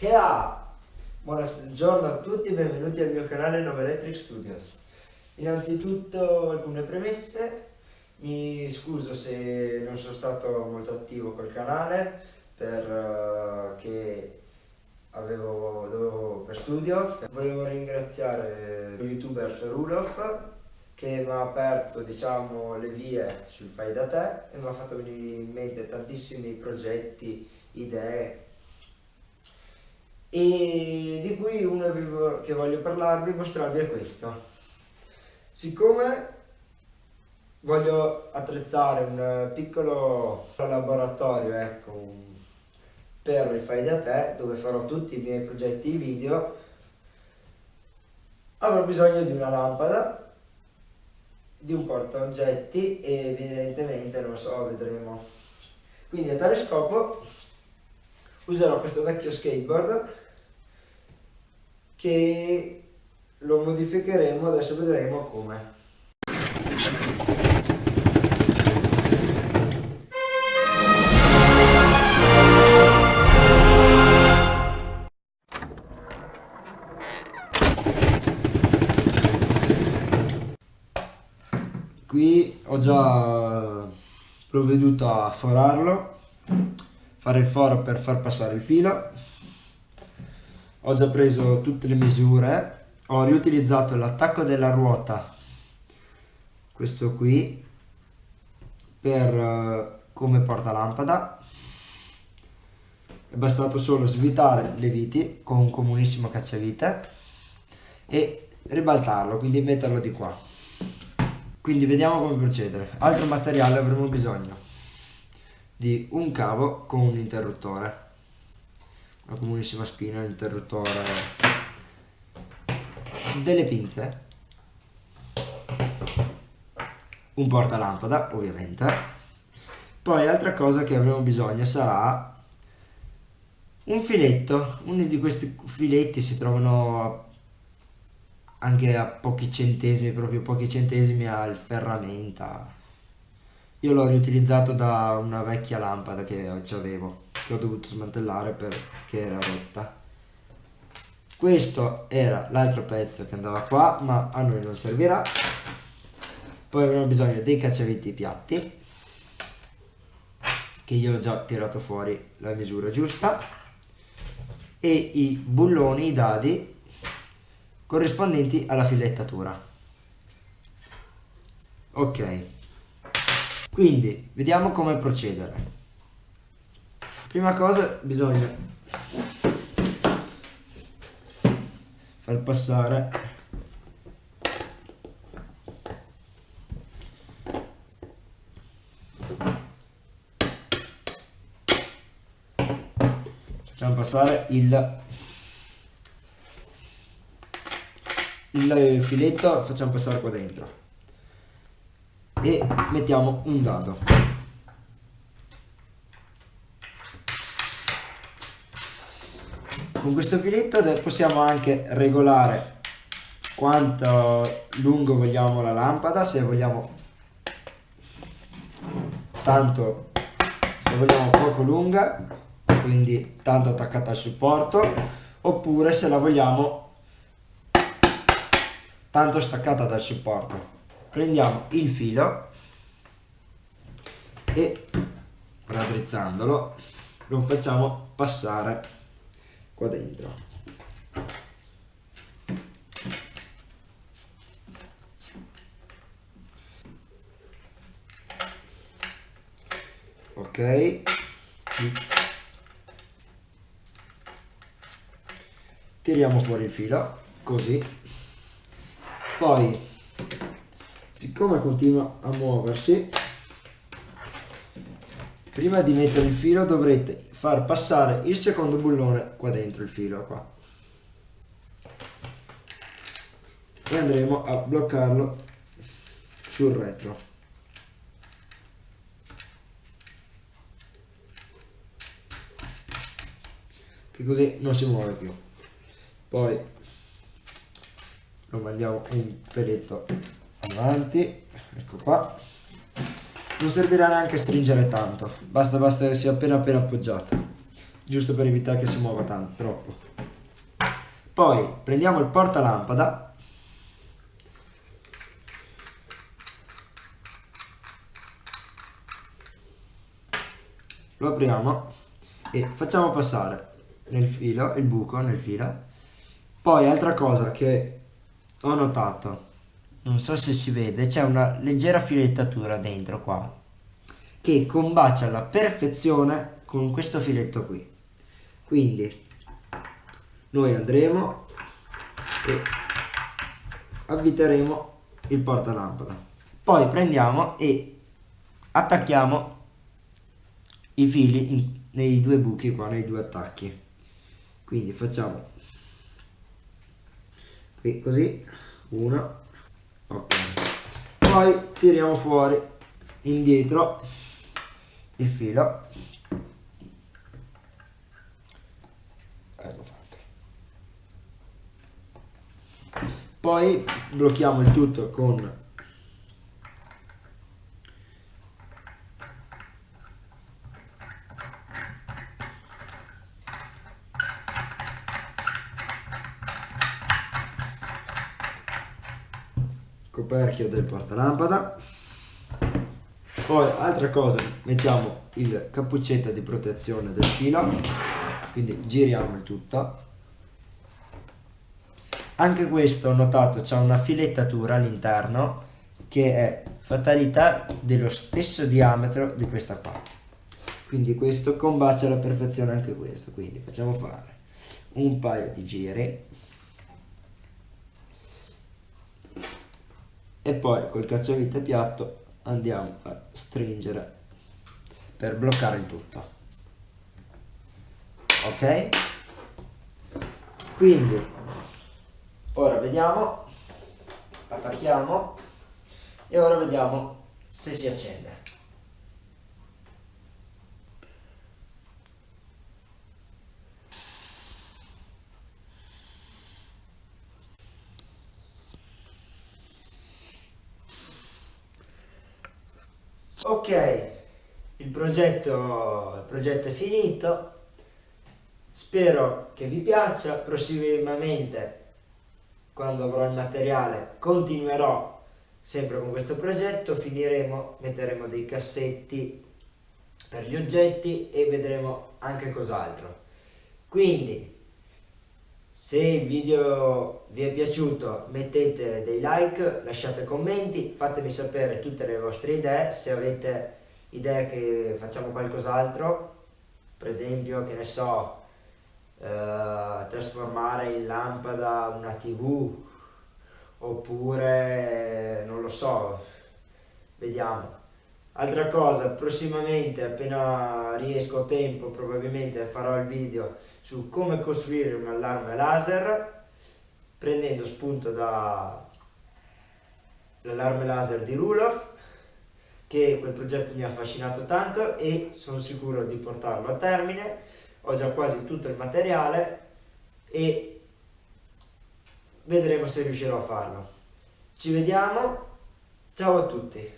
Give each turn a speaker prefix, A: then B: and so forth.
A: E ah, buongiorno a tutti, benvenuti al mio canale Nova Electric Studios. Innanzitutto alcune premesse, mi scuso se non sono stato molto attivo col canale perché uh, avevo, dovevo per studio. Volevo ringraziare lo youtuber Rulof che mi ha aperto diciamo, le vie sul fai da te e mi ha fatto venire in mente tantissimi progetti, idee e di cui uno che voglio parlarvi, mostrarvi è questo. Siccome voglio attrezzare un piccolo laboratorio, ecco, per il fai da te, dove farò tutti i miei progetti video, avrò bisogno di una lampada, di un porta oggetti e evidentemente, non so, vedremo. Quindi a tale scopo userò questo vecchio skateboard che lo modificheremo, adesso vedremo come. Qui ho già provveduto a forarlo fare il foro per far passare il filo. Ho già preso tutte le misure. Ho riutilizzato l'attacco della ruota questo qui per uh, come porta lampada è bastato solo svitare le viti con un comunissimo cacciavite e ribaltarlo quindi metterlo di qua. Quindi vediamo come procedere. Altro materiale avremo bisogno di un cavo con un interruttore. Una comunissima spina, interruttore. Delle pinze. Un portalampada ovviamente. Poi altra cosa che avremo bisogno sarà un filetto. Uno di questi filetti si trovano anche a pochi centesimi proprio pochi centesimi al ferramenta io l'ho riutilizzato da una vecchia lampada che avevo, che ho dovuto smantellare perché era rotta. Questo era l'altro pezzo che andava qua, ma a noi non servirà. Poi avremo bisogno dei cacciaviti piatti, che io ho già tirato fuori la misura giusta, e i bulloni, i dadi, corrispondenti alla filettatura. Ok. Quindi, vediamo come procedere. Prima cosa bisogna far passare facciamo passare il il filetto facciamo passare qua dentro e mettiamo un dado. Con questo filetto possiamo anche regolare quanto lungo vogliamo la lampada, se vogliamo tanto, se vogliamo poco lunga, quindi tanto attaccata al supporto, oppure se la vogliamo tanto staccata dal supporto prendiamo il filo e raddrizzandolo lo facciamo passare qua dentro. Ok tiriamo fuori il filo così. Poi siccome continua a muoversi prima di mettere il filo dovrete far passare il secondo bullone qua dentro il filo qua. E andremo a bloccarlo sul retro. Che così non si muove più. Poi lo mandiamo un peletto avanti ecco qua. Non servirà neanche stringere tanto basta basta che sia appena appena appoggiato giusto per evitare che si muova tanto, troppo. Poi prendiamo il portalampada. Lo apriamo e facciamo passare nel filo il buco nel filo. Poi altra cosa che ho notato non so se si vede c'è una leggera filettatura dentro qua che combacia alla perfezione con questo filetto qui quindi noi andremo e avviteremo il portalampada poi prendiamo e attacchiamo i fili in, nei due buchi qua, nei due attacchi. Quindi facciamo qui così, uno, ok. Poi tiriamo fuori indietro il filo. Ecco fatto. Poi blocchiamo il tutto con coperchio del portalampada. Poi altra cosa mettiamo il cappuccetto di protezione del filo. Quindi giriamo il tutto. Anche questo ho notato c'è una filettatura all'interno che è fatalità dello stesso diametro di questa qua. Quindi questo combacia alla perfezione anche questo. Quindi facciamo fare un paio di giri e poi col cacciavite piatto andiamo a stringere per bloccare il tutto. Ok? Quindi ora vediamo attacchiamo e ora vediamo se si accende Ok, il progetto, il progetto è finito, spero che vi piaccia, prossimamente quando avrò il materiale continuerò sempre con questo progetto, finiremo, metteremo dei cassetti per gli oggetti e vedremo anche cos'altro. Quindi se il video vi è piaciuto mettete dei like, lasciate commenti, fatemi sapere tutte le vostre idee, se avete idee che facciamo qualcos'altro, per esempio, che ne so, eh, trasformare in lampada una tv, oppure, non lo so, vediamo. Altra cosa, prossimamente, appena riesco a tempo, probabilmente farò il video su come costruire un allarme laser prendendo spunto dall'allarme laser di Rulof che quel progetto mi ha affascinato tanto e sono sicuro di portarlo a termine. Ho già quasi tutto il materiale e vedremo se riuscirò a farlo. Ci vediamo. Ciao a tutti